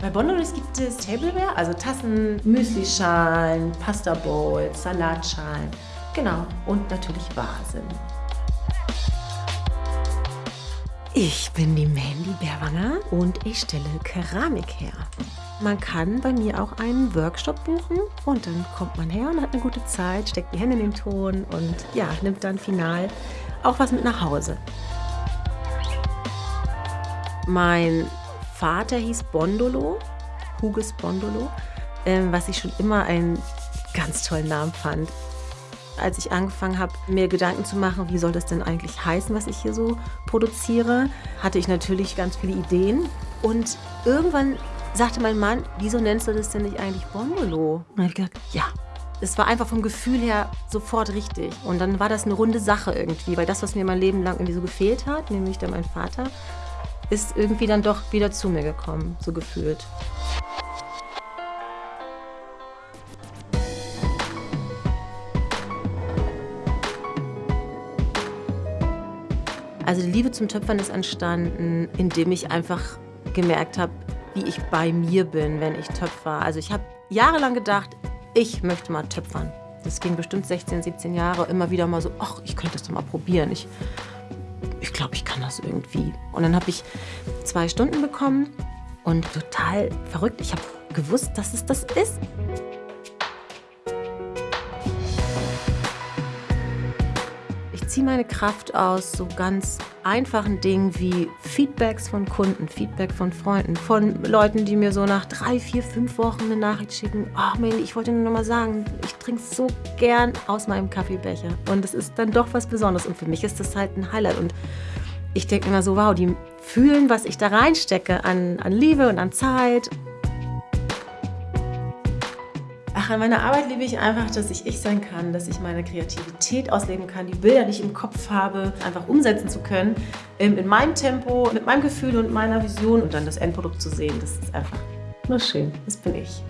Bei Bondolis gibt es Tableware, also Tassen, Müslischalen, Pasta Bowls, Salatschalen. Genau, und natürlich Vasen. Ich bin die Mandy Berwanger und ich stelle Keramik her. Man kann bei mir auch einen Workshop buchen und dann kommt man her und hat eine gute Zeit, steckt die Hände in den Ton und ja, nimmt dann final auch was mit nach Hause. Mein Vater hieß Bondolo, Huges Bondolo, ähm, was ich schon immer einen ganz tollen Namen fand. Als ich angefangen habe, mir Gedanken zu machen, wie soll das denn eigentlich heißen, was ich hier so produziere, hatte ich natürlich ganz viele Ideen. Und irgendwann sagte mein Mann, wieso nennst du das denn nicht eigentlich Bondolo? Und dann habe ich gedacht, ja. Es war einfach vom Gefühl her sofort richtig. Und dann war das eine runde Sache irgendwie, weil das, was mir mein Leben lang irgendwie so gefehlt hat, nämlich dann mein Vater, ist irgendwie dann doch wieder zu mir gekommen, so gefühlt. Also die Liebe zum Töpfern ist entstanden, indem ich einfach gemerkt habe, wie ich bei mir bin, wenn ich töpfer. Also ich habe jahrelang gedacht, ich möchte mal töpfern. Das ging bestimmt 16, 17 Jahre, immer wieder mal so, ach, ich könnte das doch mal probieren. Ich, ich glaube, ich kann das irgendwie. Und dann habe ich zwei Stunden bekommen und total verrückt. Ich habe gewusst, dass es das ist. Ziehe meine Kraft aus so ganz einfachen Dingen wie Feedbacks von Kunden, Feedback von Freunden, von Leuten, die mir so nach drei, vier, fünf Wochen eine Nachricht schicken. Oh, Mandy, ich wollte nur noch mal sagen, ich trinke so gern aus meinem Kaffeebecher. Und es ist dann doch was Besonderes. Und für mich ist das halt ein Highlight. Und ich denke immer so, wow, die fühlen, was ich da reinstecke an, an Liebe und an Zeit. Ach, an meiner Arbeit liebe ich einfach, dass ich ich sein kann, dass ich meine Kreativität ausleben kann, die Bilder, die ich im Kopf habe, einfach umsetzen zu können, in meinem Tempo, mit meinem Gefühl und meiner Vision und dann das Endprodukt zu sehen. Das ist einfach nur schön. Das bin ich.